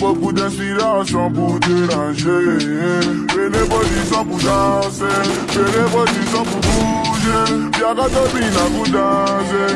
Beaucoup d'inspiration pour déranger Fais les positions pour danser Fais les positions pour bouger Y'a qu'à te pour danser